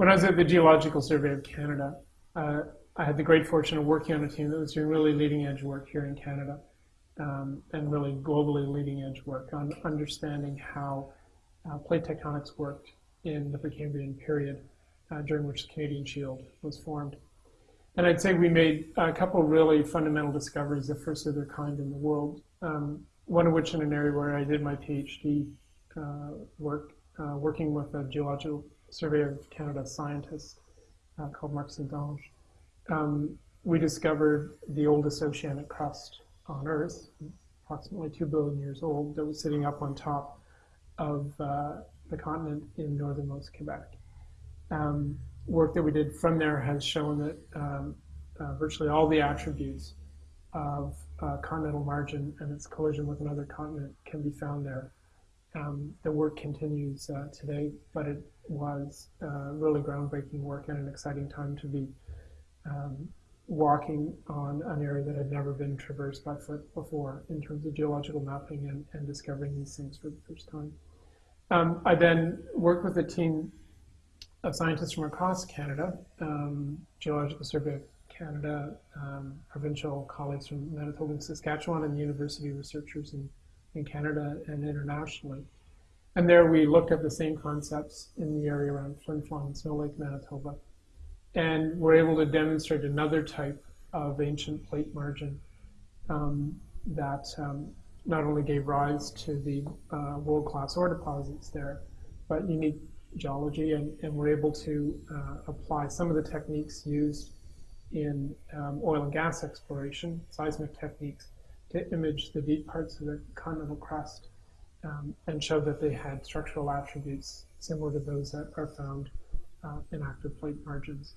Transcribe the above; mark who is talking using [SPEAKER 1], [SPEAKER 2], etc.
[SPEAKER 1] when I was at the Geological Survey of Canada, uh, I had the great fortune of working on a team that was doing really leading edge work here in Canada um, and really globally leading edge work on understanding how uh, plate tectonics worked in the Precambrian period uh, during which the Canadian Shield was formed. And I'd say we made a couple really fundamental discoveries, the first of their kind in the world, um, one of which in an area where I did my PhD uh, work, uh, working with a geological survey of Canada scientist uh, called Marc St-Onge. Um, we discovered the oldest oceanic crust on Earth, approximately 2 billion years old, that was sitting up on top of uh, the continent in northernmost Quebec. Um, work that we did from there has shown that um, uh, virtually all the attributes of uh, continental margin and its collision with another continent can be found there. Um, the work continues uh, today, but it was uh, really groundbreaking work and an exciting time to be um, walking on an area that had never been traversed by foot before in terms of geological mapping and, and discovering these things for the first time. Um, I then worked with a team of scientists from across Canada, um, Geological Survey of Canada, um, provincial colleagues from Manitoba and Saskatchewan, and university researchers in, in Canada and internationally. And there we looked at the same concepts in the area around Flin Flon Snow Lake, Manitoba, and we were able to demonstrate another type of ancient plate margin um, that um, not only gave rise to the uh, world-class ore deposits there, but unique geology, and, and we're able to uh, apply some of the techniques used in um, oil and gas exploration, seismic techniques, to image the deep parts of the continental crust um, and show that they had structural attributes similar to those that are found uh, in active plate margins.